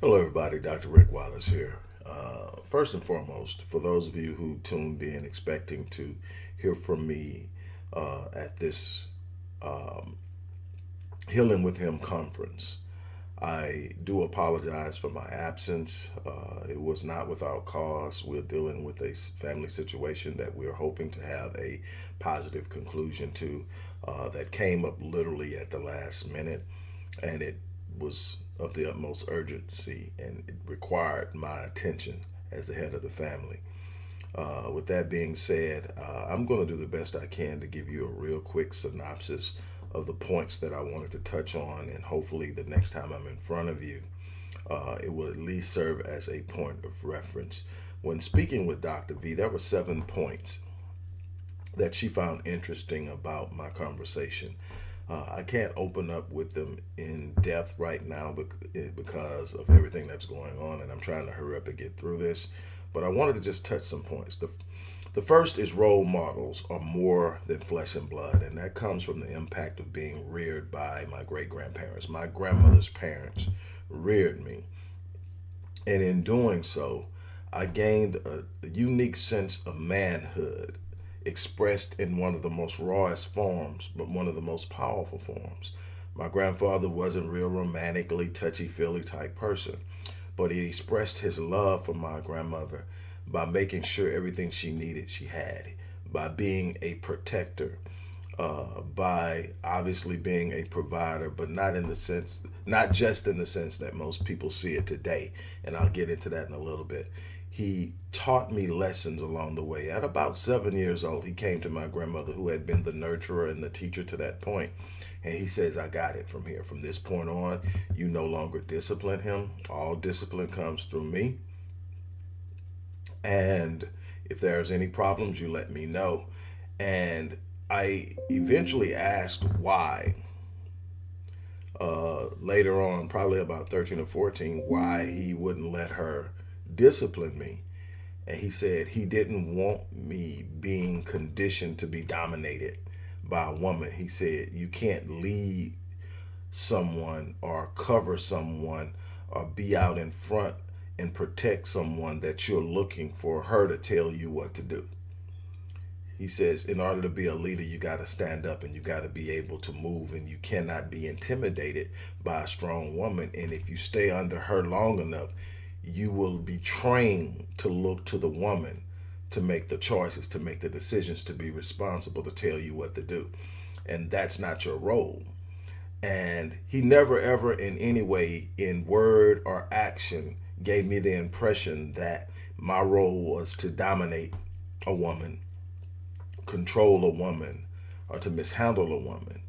Hello, everybody. Dr. Rick Wallace here. Uh, first and foremost, for those of you who tuned in expecting to hear from me uh, at this um, Healing with Him conference, I do apologize for my absence. Uh, it was not without cause. We're dealing with a family situation that we're hoping to have a positive conclusion to uh, that came up literally at the last minute. And it was of the utmost urgency and it required my attention as the head of the family. Uh, with that being said, uh, I'm going to do the best I can to give you a real quick synopsis of the points that I wanted to touch on, and hopefully, the next time I'm in front of you, uh, it will at least serve as a point of reference. When speaking with Dr. V, there were seven points that she found interesting about my conversation. Uh, I can't open up with them in depth right now eh, because of everything that's going on, and I'm trying to hurry up and get through this. But I wanted to just touch some points. The, the first is role models are more than flesh and blood, and that comes from the impact of being reared by my great grandparents. My grandmother's parents reared me, and in doing so, I gained a, a unique sense of manhood expressed in one of the most rawest forms, but one of the most powerful forms. My grandfather wasn't real romantically touchy-feely type person, but he expressed his love for my grandmother by making sure everything she needed she had, by being a protector, uh, by obviously being a provider, but not in the sense, not just in the sense that most people see it today. And I'll get into that in a little bit he taught me lessons along the way. At about seven years old, he came to my grandmother, who had been the nurturer and the teacher to that point, and he says, I got it from here. From this point on, you no longer discipline him. All discipline comes through me. And if there's any problems, you let me know. And I eventually asked why. Uh, later on, probably about 13 or 14, why he wouldn't let her disciplined me. And he said he didn't want me being conditioned to be dominated by a woman. He said you can't lead someone or cover someone or be out in front and protect someone that you're looking for her to tell you what to do. He says, in order to be a leader, you got to stand up and you got to be able to move and you cannot be intimidated by a strong woman. And if you stay under her long enough, you will be trained to look to the woman to make the choices, to make the decisions, to be responsible, to tell you what to do. And that's not your role. And he never, ever, in any way, in word or action, gave me the impression that my role was to dominate a woman, control a woman, or to mishandle a woman.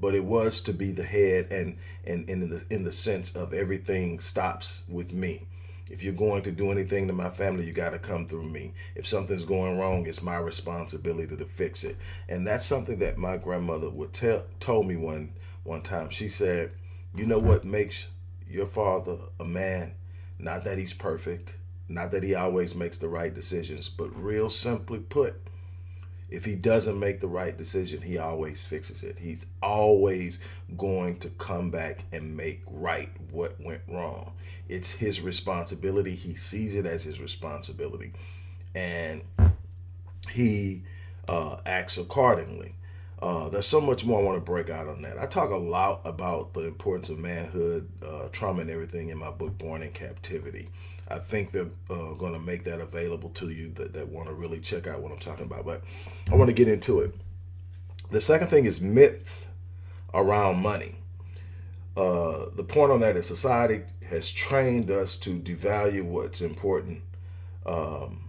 But it was to be the head and, and, and in, the, in the sense of everything stops with me. If you're going to do anything to my family, you got to come through me. If something's going wrong, it's my responsibility to fix it. And that's something that my grandmother would tell told me one one time. She said, "You know what makes your father a man? Not that he's perfect, not that he always makes the right decisions, but real simply put, if he doesn't make the right decision, he always fixes it. He's always going to come back and make right what went wrong. It's his responsibility. He sees it as his responsibility. And he uh, acts accordingly. Uh, there's so much more I want to break out on that. I talk a lot about the importance of manhood, uh, trauma, and everything in my book, Born in Captivity. I think they're uh, going to make that available to you that, that want to really check out what I'm talking about. But I want to get into it. The second thing is myths around money. Uh, the point on that is society has trained us to devalue what's important. Um,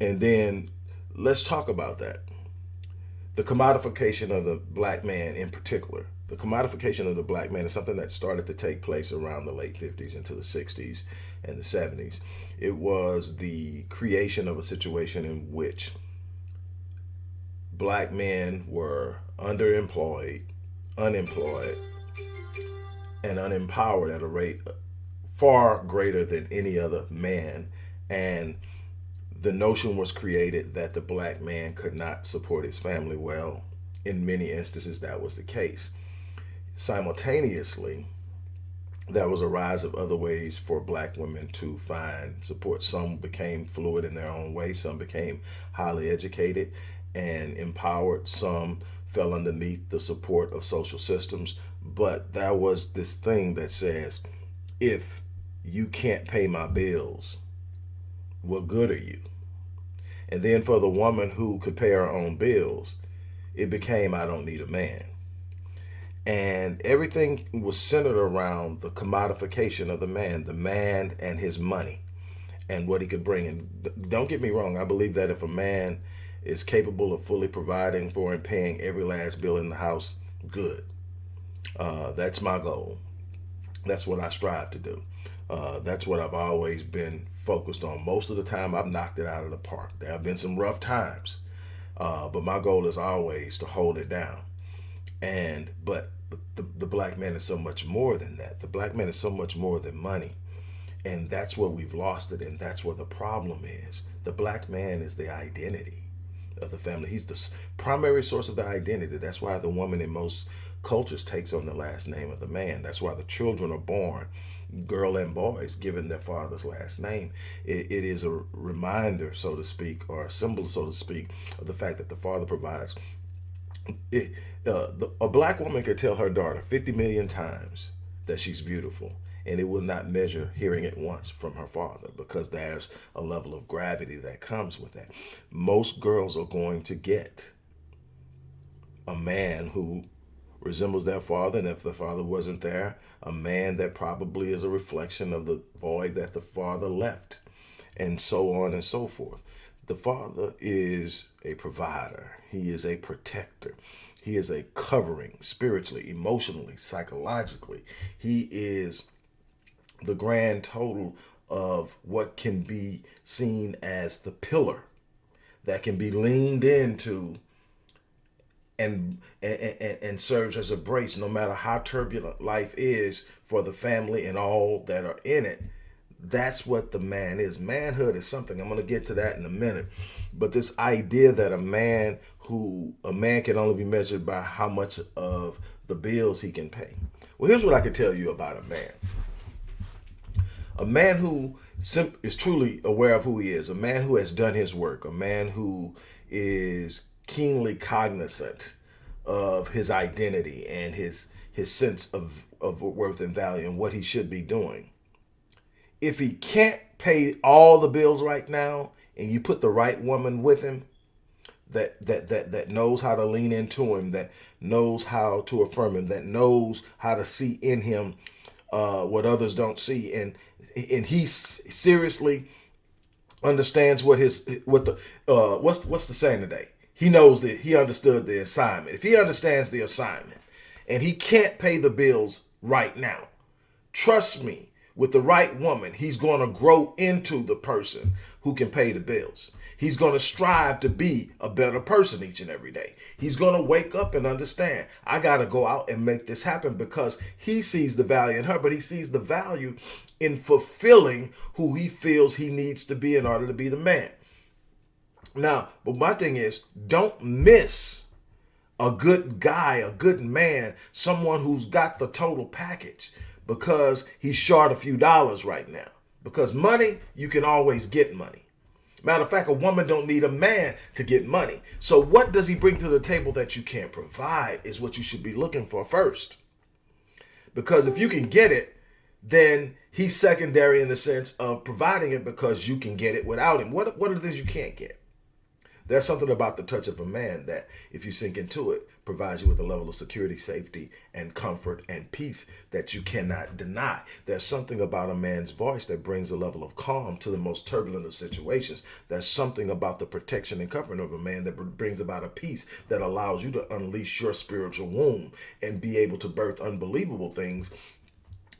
and then let's talk about that. The commodification of the black man in particular the commodification of the black man is something that started to take place around the late 50s into the 60s and the 70s. It was the creation of a situation in which black men were underemployed, unemployed, and unempowered at a rate far greater than any other man. And the notion was created that the black man could not support his family well. In many instances, that was the case simultaneously, there was a rise of other ways for black women to find support. Some became fluid in their own way, some became highly educated and empowered, some fell underneath the support of social systems. But there was this thing that says, if you can't pay my bills, what good are you? And then for the woman who could pay her own bills, it became, I don't need a man and everything was centered around the commodification of the man, the man and his money and what he could bring. And don't get me wrong, I believe that if a man is capable of fully providing for and paying every last bill in the house, good. Uh, that's my goal. That's what I strive to do. Uh, that's what I've always been focused on. Most of the time, I've knocked it out of the park. There have been some rough times, uh, but my goal is always to hold it down. And the, the black man is so much more than that. The black man is so much more than money. And that's where we've lost it. And that's where the problem is. The black man is the identity of the family. He's the primary source of the identity. That's why the woman in most cultures takes on the last name of the man. That's why the children are born, girl and boys, given their father's last name. it, it is a reminder, so to speak, or a symbol, so to speak, of the fact that the father provides. It, the, a black woman could tell her daughter 50 million times that she's beautiful and it will not measure hearing it once from her father because there's a level of gravity that comes with that. Most girls are going to get a man who resembles their father, and if the father wasn't there, a man that probably is a reflection of the void that the father left, and so on and so forth. The father is a provider, he is a protector. He is a covering spiritually, emotionally, psychologically. He is the grand total of what can be seen as the pillar that can be leaned into and, and, and, serves as a brace no matter how turbulent life is for the family and all that are in it. That's what the man is. Manhood is something. I'm going to get to that in a minute. But this idea that a man who a man can only be measured by how much of the bills he can pay. Well, here's what I can tell you about a man. A man who is truly aware of who he is, a man who has done his work, a man who is keenly cognizant of his identity and his his sense of, of worth and value and what he should be doing. If he can't pay all the bills right now and you put the right woman with him, that that that that knows how to lean into him, that knows how to affirm him, that knows how to see in him uh, what others don't see, and and he seriously understands what his what the uh, what's what's the saying today? He knows that he understood the assignment. If he understands the assignment, and he can't pay the bills right now, trust me, with the right woman, he's going to grow into the person who can pay the bills. He's going to strive to be a better person each and every day. He's going to wake up and understand, I got to go out and make this happen because he sees the value in her, but he sees the value in fulfilling who he feels he needs to be in order to be the man. Now, but my thing is, don't miss a good guy, a good man, someone who's got the total package because he's short a few dollars right now. Because money, you can always get money. Matter of fact, a woman don't need a man to get money. So what does he bring to the table that you can't provide is what you should be looking for first. Because if you can get it, then he's secondary in the sense of providing it because you can get it without him. What, what are the things you can't get? There's something about the touch of a man that, if you sink into it, provides you with a level of security, safety, and comfort and peace that you cannot deny. There's something about a man's voice that brings a level of calm to the most turbulent of situations. There's something about the protection and covering of a man that brings about a peace that allows you to unleash your spiritual womb and be able to birth unbelievable things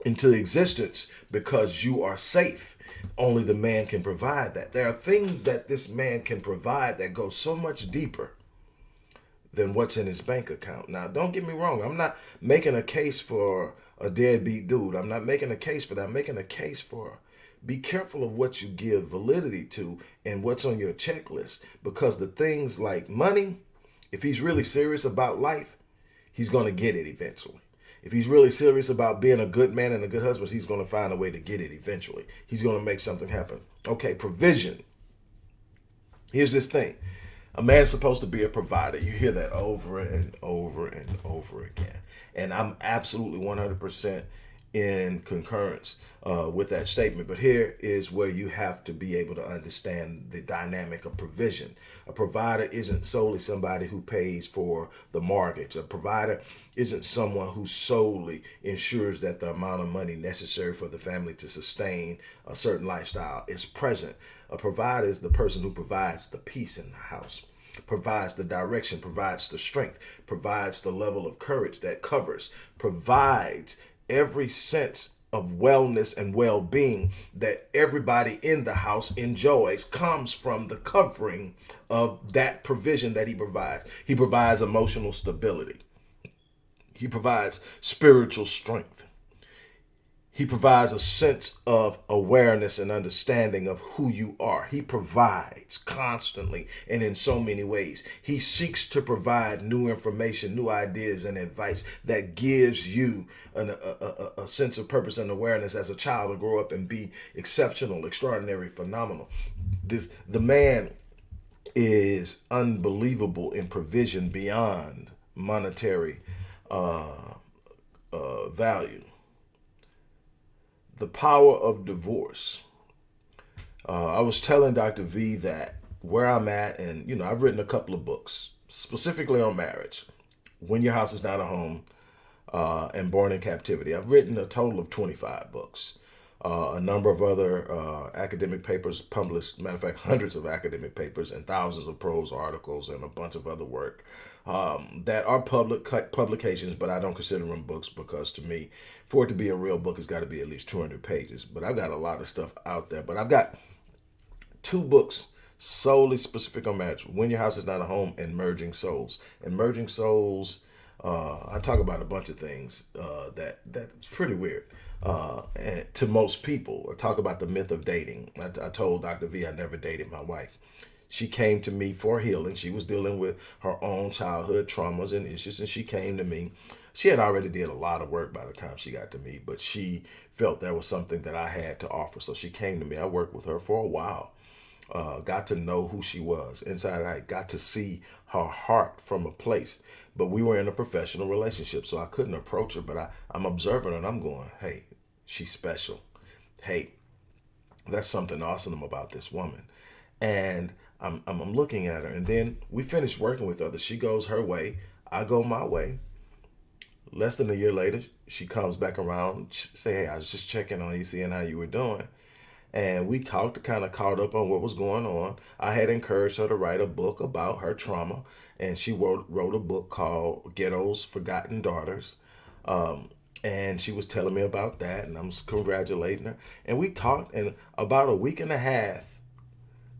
into existence because you are safe only the man can provide that. There are things that this man can provide that go so much deeper than what's in his bank account. Now, don't get me wrong. I'm not making a case for a deadbeat dude. I'm not making a case for that. I'm making a case for be careful of what you give validity to and what's on your checklist because the things like money, if he's really serious about life, he's going to get it eventually. If he's really serious about being a good man and a good husband, he's going to find a way to get it eventually. He's going to make something happen. Okay, provision. Here's this thing a man's supposed to be a provider. You hear that over and over and over again. And I'm absolutely 100% in concurrence uh, with that statement. But here is where you have to be able to understand the dynamic of provision. A provider isn't solely somebody who pays for the mortgage. A provider isn't someone who solely ensures that the amount of money necessary for the family to sustain a certain lifestyle is present. A provider is the person who provides the peace in the house provides the direction, provides the strength, provides the level of courage that covers, provides every sense of wellness and well-being that everybody in the house enjoys comes from the covering of that provision that he provides. He provides emotional stability. He provides spiritual strength. He provides a sense of awareness and understanding of who you are. He provides constantly and in so many ways. He seeks to provide new information, new ideas, and advice that gives you an, a, a, a sense of purpose and awareness as a child to grow up and be exceptional, extraordinary, phenomenal. This the man is unbelievable in provision beyond monetary uh, uh, value the power of divorce. Uh, I was telling Dr. V that where I'm at, and you know, I've written a couple of books specifically on marriage. When Your House Is Not a Home uh, and Born in Captivity. I've written a total of 25 books. Uh, a number of other uh, academic papers published, matter of fact, hundreds of academic papers and thousands of prose articles and a bunch of other work um, that are public publications, but I don't consider them books because to me, for it to be a real book, it's got to be at least 200 pages. But I've got a lot of stuff out there. But I've got two books solely specific on marriage. When Your House Is Not a Home and Merging Souls. And Merging Souls, uh, I talk about a bunch of things uh, that that's pretty weird. Uh, to most people, I talk about the myth of dating. I, I told Dr. V I never dated my wife. She came to me for healing. She was dealing with her own childhood traumas and issues, and she came to me she had already did a lot of work by the time she got to me, but she felt there was something that I had to offer. So she came to me. I worked with her for a while. Uh, got to know who she was inside I got to see her heart from a place. But we were in a professional relationship, so I couldn't approach her. But I, I'm observing her and I'm going, hey, she's special. Hey, that's something awesome about this woman. And I'm, I'm, I'm looking at her. And then we finished working with her. She goes her way. I go my way less than a year later, she comes back around, say, hey, I was just checking on you, seeing how you were doing. And we talked, kind of caught up on what was going on. I had encouraged her to write a book about her trauma, and she wrote, wrote a book called Ghetto's Forgotten Daughters. Um, and she was telling me about that, and I'm congratulating her. And we talked, and about a week and a half,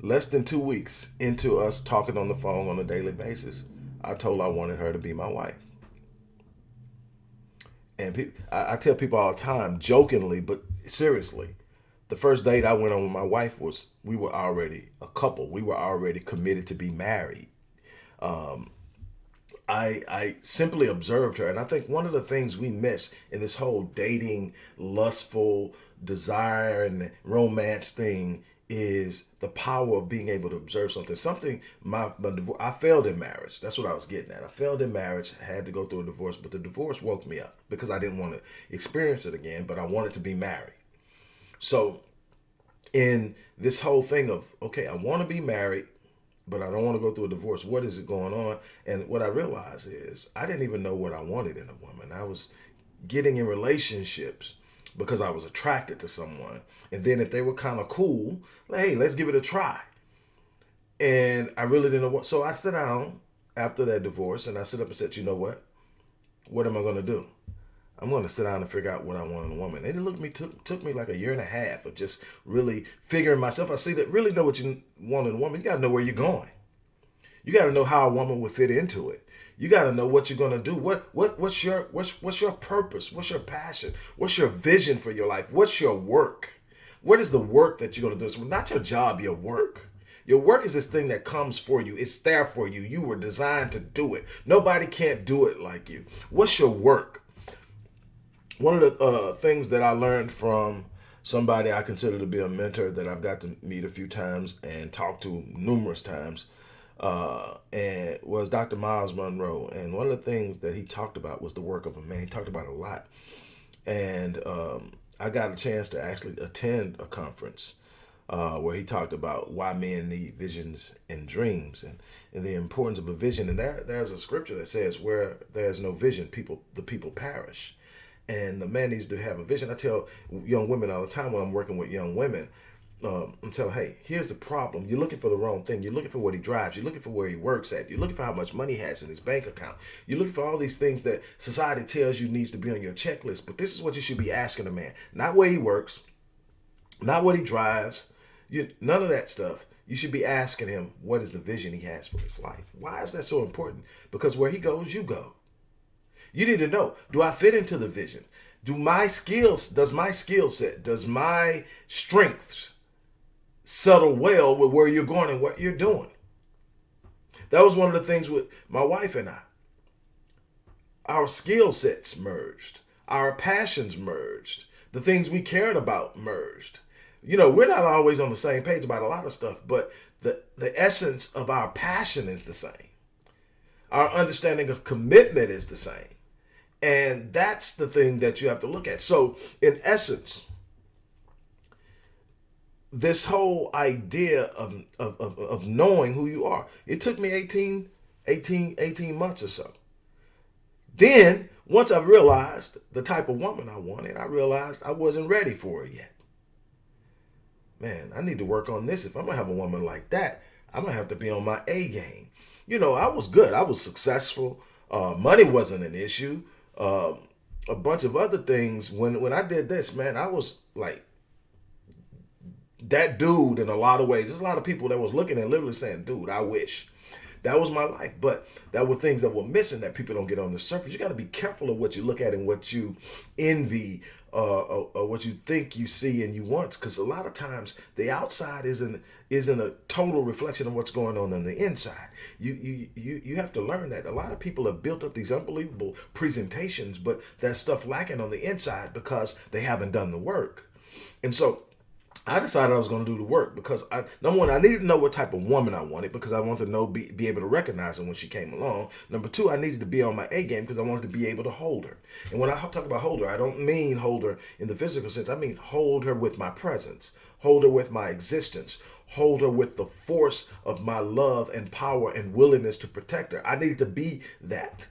less than two weeks into us talking on the phone on a daily basis, I told her I wanted her to be my wife and I, I tell people all the time, jokingly, but seriously, the first date I went on with my wife was we were already a couple. We were already committed to be married. Um, I I simply observed her, and I think one of the things we miss in this whole dating, lustful desire and romance thing is the power of being able to observe something. Something my, my I failed in marriage. That's what I was getting at. I failed in marriage. had to go through a divorce, but the divorce woke me up because I didn't want to experience it again. But I wanted to be married. So, in this whole thing of okay, I want to be married, but I don't want to go through a divorce. What is it going on? And what I realized is I didn't even know what I wanted in a woman. I was getting in relationships because I was attracted to someone. And then if they were kind of cool, like, hey, let's give it a try. And I really didn't know what. So I sat down after that divorce and I sit up and said, you know what? What am I going to do? I'm going to sit down and figure out what I want in a woman. It looked me took took me like a year and a half of just really figuring myself. I see that really know what you want in a woman. You got to know where you're going. You got to know how a woman would fit into it. You got to know what you're gonna do. What what what's your what's what's your purpose? What's your passion? What's your vision for your life? What's your work? What is the work that you're gonna do? It's not your job, your work. Your work is this thing that comes for you. It's there for you. You were designed to do it. Nobody can't do it like you. What's your work? One of the uh, things that I learned from somebody I consider to be a mentor that I've got to meet a few times and talk to numerous times, uh, and was Dr. Myles Munroe. And one of the things that he talked about was the work of a man. He talked about a lot, and um, I got a chance to actually attend a conference uh, where he talked about why men need visions and dreams and, and the importance of a vision. And there, there's a scripture that says, where there's no vision, people the people perish. And the man needs to have a vision. I tell young women all the time when I'm working with young women, um, I'm telling, hey, here's the problem. You're looking for the wrong thing. You're looking for what he drives. You're looking for where he works at. You're looking for how much money he has in his bank account. You're looking for all these things that society tells you needs to be on your checklist. But this is what you should be asking a man. Not where he works, not what he drives, you, none of that stuff. You should be asking him what is the vision he has for his life. Why is that so important? Because where he goes, you go. You need to know, do I fit into the vision? Do my skills, does my skill set, does my strengths, settle well with where you're going and what you're doing. That was one of the things with my wife and I. Our skill sets merged, our passions merged, the things we cared about merged. You know, we're not always on the same page about a lot of stuff, but the, the essence of our passion is the same. Our understanding of commitment is the same. And that's the thing that you have to look at. So, in essence, this whole idea of, of, of, of, knowing who you are. It took me 18, 18, 18 months or so. Then, once I realized the type of woman I wanted, I realized I wasn't ready for it yet. Man, I need to work on this. If I'm going to have a woman like that, I'm going to have to be on my A game. You know, I was good. I was successful. Uh, money wasn't an issue. Uh, a bunch of other things. When, when I did this, man, I was like that dude in a lot of ways there's a lot of people that was looking and literally saying dude i wish that was my life but that were things that were missing that people don't get on the surface you got to be careful of what you look at and what you envy uh, or, or what you think you see and you want because a lot of times the outside isn't isn't a total reflection of what's going on on the inside. You you you, you have to learn that. A lot of people have built up these unbelievable presentations but there's stuff lacking on the inside because they haven't done the work. And so I decided I was going to do the work because I number one I needed to know what type of woman I wanted because I wanted to know be, be able to recognize her when she came along. Number two, I needed to be on my A game because I wanted to be able to hold her. And when I talk about hold her, I don't mean hold her in the physical sense. I mean hold her with my presence, hold her with my existence, hold her with the force of my love and power and willingness to protect her. I needed to be that.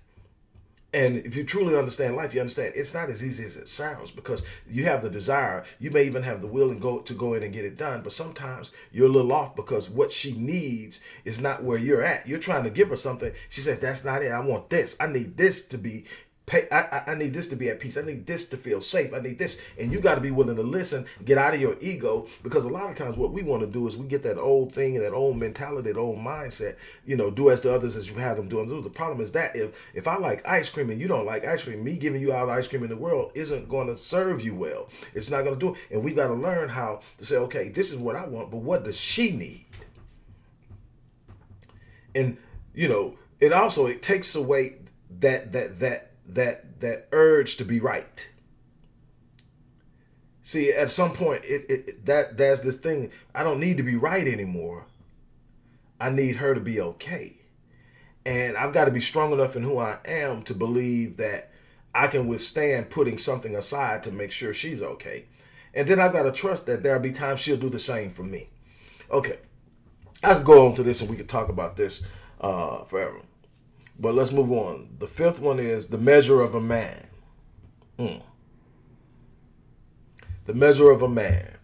And if you truly understand life, you understand it's not as easy as it sounds because you have the desire. You may even have the will and go to go in and get it done. But sometimes you're a little off because what she needs is not where you're at. You're trying to give her something. She says, that's not it. I want this. I need this to be Pay, I, I need this to be at peace. I need this to feel safe. I need this. And you got to be willing to listen, get out of your ego. Because a lot of times what we want to do is we get that old thing and that old mentality, that old mindset, you know, do as to others as you have them do. The problem is that if, if I like ice cream and you don't like ice cream, me giving you all the ice cream in the world isn't going to serve you well. It's not going to do it. And we got to learn how to say, okay, this is what I want, but what does she need? And, you know, it also, it takes away that, that, that, that that urge to be right. See, at some point, it, it that there's this thing. I don't need to be right anymore. I need her to be okay, and I've got to be strong enough in who I am to believe that I can withstand putting something aside to make sure she's okay, and then I've got to trust that there'll be times she'll do the same for me. Okay, I could go on to this and we could talk about this uh, forever. But let's move on. The fifth one is the measure of a man. Mm. The measure of a man.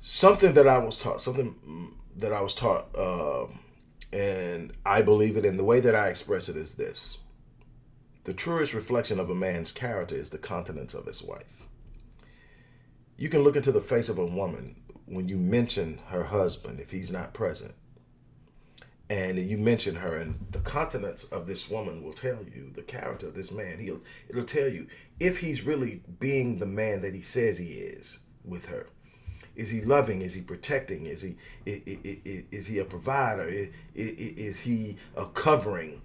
Something that I was taught, something that I was taught, uh, and I believe it, and the way that I express it is this. The truest reflection of a man's character is the continence of his wife. You can look into the face of a woman when you mention her husband if he's not present and you mention her and the continence of this woman will tell you the character of this man he'll it'll tell you if he's really being the man that he says he is with her is he loving is he protecting is he is, he a provider is, he a covering?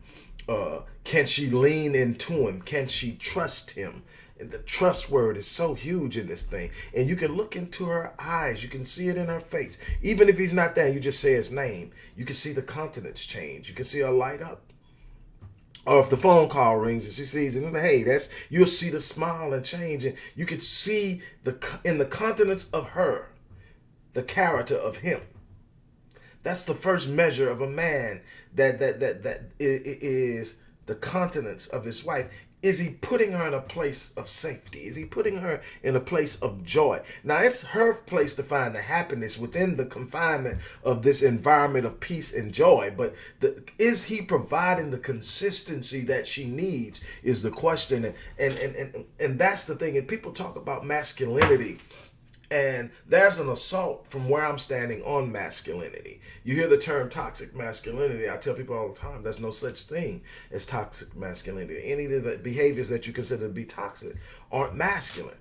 Uh, can she lean into him? Can she trust him the trust word is so huge in this thing. And you can look into her eyes. You can see it in her face. Even if he's not there, you just say his name. You can see the countenance change. You can see her light up. Or if the phone call rings and she sees it, hey, that's you'll see the smile and change, and you can see the in the countenance of her, the character of him. That's the first measure of a man that that that that is the countenance of his wife. Is he putting her in a place of safety? Is he putting her in a place of joy? Now, it's her place to find the happiness within the confinement of this environment of peace and joy. But the, is he providing the consistency that she needs? Is the question. And, and, and, and, and that's the thing. And people talk about masculinity and there's an assault from where I'm standing on masculinity. You hear the term toxic masculinity. I tell people all the time there's no such thing as toxic masculinity. Any of the behaviors that you consider to be toxic aren't masculine.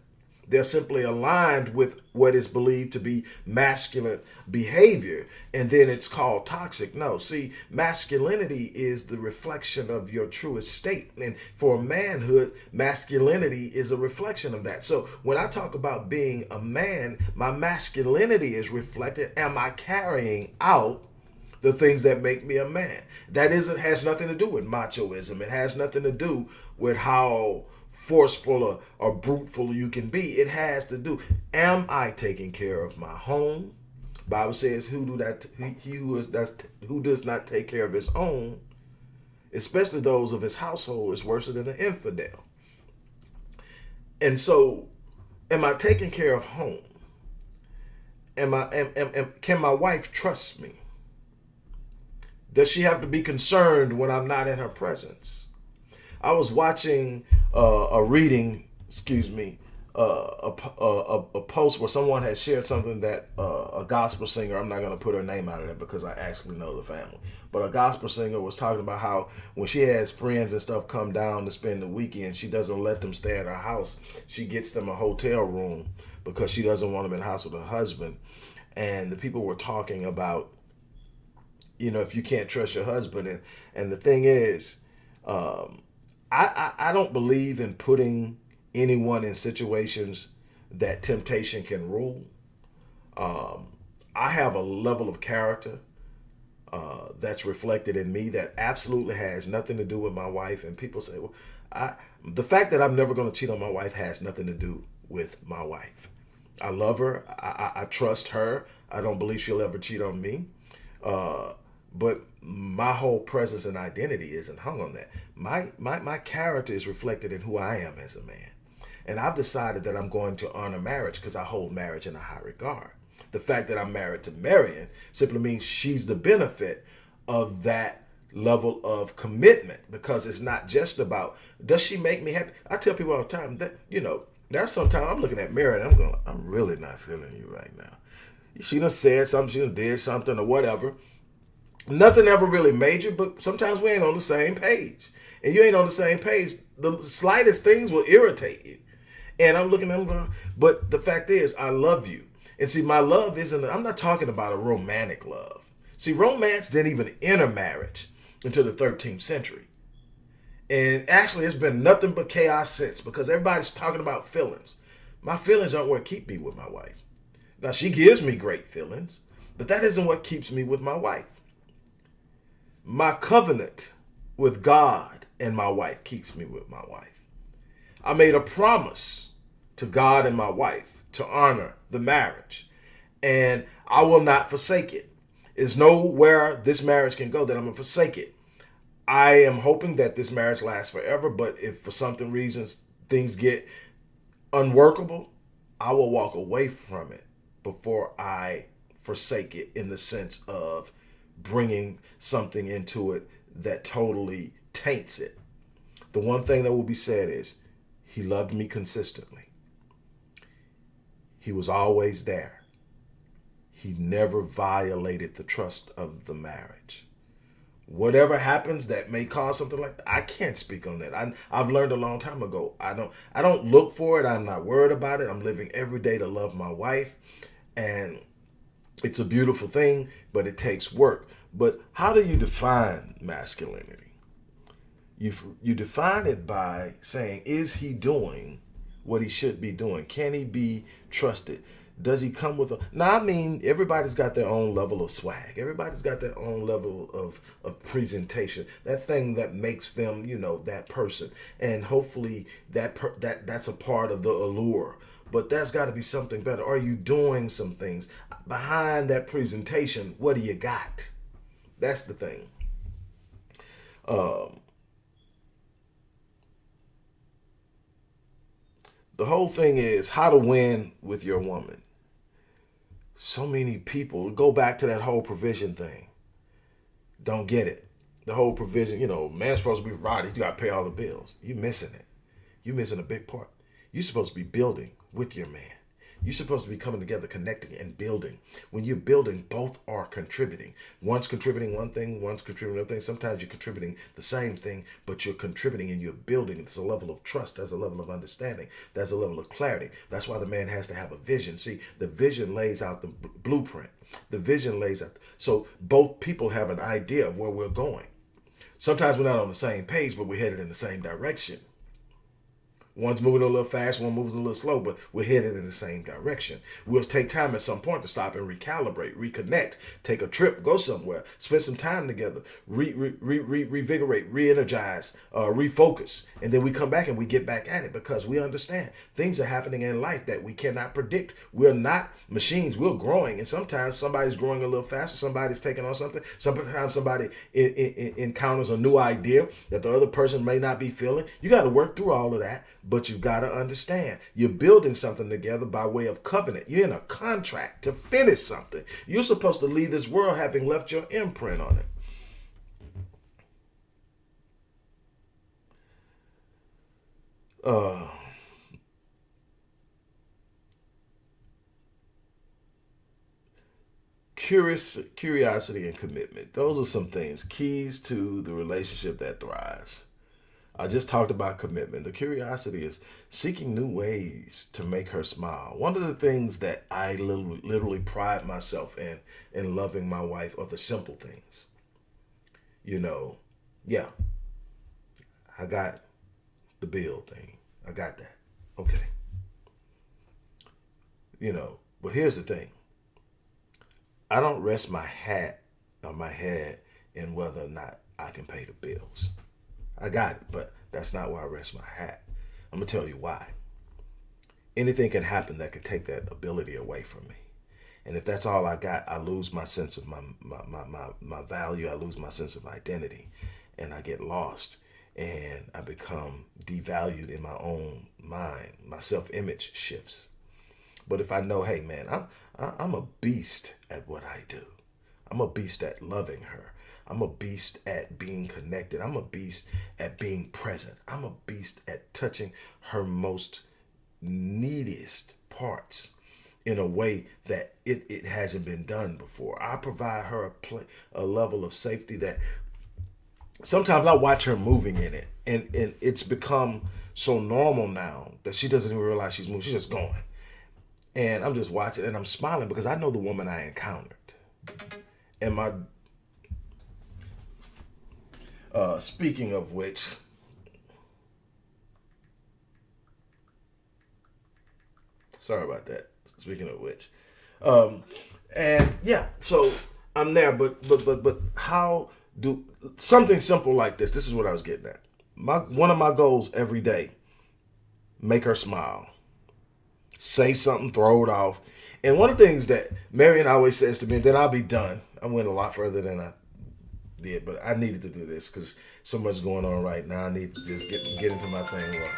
They're simply aligned with what is believed to be masculine behavior, and then it's called toxic. No, see, masculinity is the reflection of your truest state. And for manhood, masculinity is a reflection of that. So when I talk about being a man, my masculinity is reflected. Am I carrying out? the things that make me a man. That isn't has nothing to do with machoism. It has nothing to do with how forceful or, or bruteful you can be. It has to do. Am I taking care of my home? Bible says, "Who do that? He who is that's who does not take care of his own, especially those of his household, is worse than an infidel." And so, am I taking care of home? Am I? Am, am, am, can my wife trust me? Does she have to be concerned when I'm not in her presence? I was watching uh, a reading, excuse me, uh, a, a, a, post where someone had shared something that uh, a gospel singer, I'm not going to put her name out of it because I actually know the family, but a gospel singer was talking about how when she has friends and stuff come down to spend the weekend, she doesn't let them stay at her house. She gets them a hotel room because she doesn't want them in the house with her husband. And the people were talking about, you know, if you can't trust your husband. And, and the thing is, um, I, I, I don't believe in putting anyone in situations that temptation can rule. Um, I have a level of character uh, that's reflected in me that absolutely has nothing to do with my wife. And people say, well, I, the fact that I'm never going to cheat on my wife has nothing to do with my wife. I love her. I, I, I trust her. I don't believe she'll ever cheat on me. Uh, but my whole presence and identity isn't hung on that. My, my, my character is reflected in who I am as a man. And I've decided that I'm going to honor marriage because I hold marriage in a high regard. The fact that I'm married to Marion simply means she's the benefit of that level of commitment because it's not just about does she make me happy. I tell people all the time that you know there's sometimes I'm looking at Marion I'm going I'm really not feeling you right now. She done said something, she done did something or whatever, nothing ever really major, but sometimes we ain't on the same page. And you ain't on the same page, the slightest things will irritate you. And I'm looking at them, but the fact is, I love you. And see, my love isn't, I'm not talking about a romantic love. See, romance didn't even enter marriage until the 13th century. And actually, it's been nothing but chaos since because everybody's talking about feelings. My feelings aren't what keep me with my wife. Now, she gives me great feelings, but that isn't what keeps me with my wife. My covenant with God and my wife keeps me with my wife. I made a promise to God and my wife to honor the marriage, and I will not forsake it. There's nowhere this marriage can go that I'm going to forsake it. I am hoping that this marriage lasts forever, but if for something reasons things get unworkable, I will walk away from it before I forsake it in the sense of bringing something into it that totally taints it. The one thing that will be said is, he loved me consistently. He was always there. He never violated the trust of the marriage. Whatever happens that may cause something like that, I can't speak on that. I, I've learned a long time ago. I don't I don't look for it. I'm not worried about it. I'm living every day to love my wife. And it's a beautiful thing, but it takes work. But how do you define masculinity? You, you define it by saying, is he doing what he should be doing? Can he be trusted? Does he come with a now I mean everybody's got their own level of swag. Everybody's got their own level of, of presentation. That thing that makes them, you know, that person. And hopefully that per, that that's a part of the allure. But that's got to be something better. Are you doing some things behind that presentation? What do you got? That's the thing. Um, the whole thing is how to win with your woman. So many people go back to that whole provision thing. Don't get it. The whole provision, you know, man's supposed to be right. He's got to pay all the bills. You're missing it. You're missing a big part. You're supposed to be building with your man. You're supposed to be coming together, connecting and building. When you're building, both are contributing. One's contributing one thing, one's contributing another thing. Sometimes you're contributing the same thing, but you're contributing and you're building. There's a level of trust, there's a level of understanding, there's a level of clarity. That's why the man has to have a vision. See, the vision lays out the blueprint. The vision lays out. So both people have an idea of where we're going. Sometimes we're not on the same page, but we're headed in the same direction. One's moving a little fast, one moves a little slow, but we're headed in the same direction. We'll take time at some point to stop and recalibrate, reconnect, take a trip, go somewhere, spend some time together, re, re, re, re revigorate, re-energize, uh, refocus, and then we come back and we get back at it because we understand things are happening in life that we cannot predict. We're not machines. We're growing, and sometimes somebody's growing a little faster. Somebody's taking on something. Sometimes somebody encounters a new idea that the other person may not be feeling. You got to work through all of that but you've got to understand, you're building something together by way of covenant. You're in a contract to finish something. You're supposed to leave this world having left your imprint on it. Uh, curious curiosity and commitment those are some things keys to the relationship that thrives I just talked about commitment. The curiosity is seeking new ways to make her smile. One of the things that I literally, literally pride myself in, in loving my wife, are the simple things. You know, yeah, I got the bill thing. I got that. Okay. You know, but here's the thing. I don't rest my hat on my head in whether or not I can pay the bills. I got it, but that's not where I rest my hat. I'm going to tell you why. Anything can happen that could take that ability away from me. And if that's all I got, I lose my sense of my, my, my, my, my value. I lose my sense of identity and I get lost and I become devalued in my own mind. My self-image shifts. But if I know, hey man, I'm, I'm a beast at what I do. I'm a beast at loving her. I'm a beast at being connected. I'm a beast at being present. I'm a beast at touching her most neediest parts in a way that it, it hasn't been done before. I provide her a, a level of safety that sometimes I watch her moving in it and, and it's become so normal now that she doesn't even realize she's moving. She's just going. And I'm just watching and I'm smiling because I know the woman I encountered. And my uh, speaking of which, sorry about that. Speaking of which, um, and yeah, so I'm there, but but but but how do something simple like this? This is what I was getting at. My one of my goals every day: make her smile, say something, throw it off. And one of the things that Marion always says to me, then I'll be done. I went a lot further than I did, but I needed to do this because so much going on right now. I need to just get get into my thing. Well,